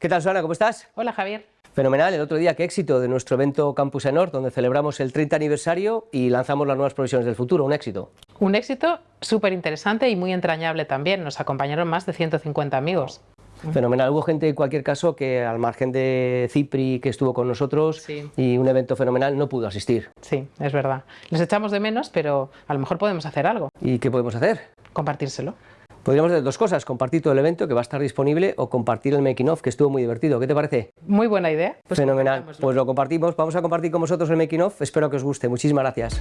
¿Qué tal, Susana? ¿Cómo estás? Hola, Javier. Fenomenal, el otro día qué éxito de nuestro evento Campus Enor, donde celebramos el 30 aniversario y lanzamos las nuevas provisiones del futuro, un éxito. Un éxito súper interesante y muy entrañable también, nos acompañaron más de 150 amigos. Fenomenal, hubo gente en cualquier caso que al margen de Cipri que estuvo con nosotros y un evento fenomenal no pudo asistir. Sí, es verdad. Les echamos de menos, pero a lo mejor podemos hacer algo. ¿Y qué podemos hacer? Compartírselo. Podríamos hacer dos cosas, compartir todo el evento que va a estar disponible o compartir el making of que estuvo muy divertido. ¿Qué te parece? Muy buena idea. Pues Fenomenal. Pues lo compartimos. Vamos a compartir con vosotros el making of. Espero que os guste. Muchísimas gracias.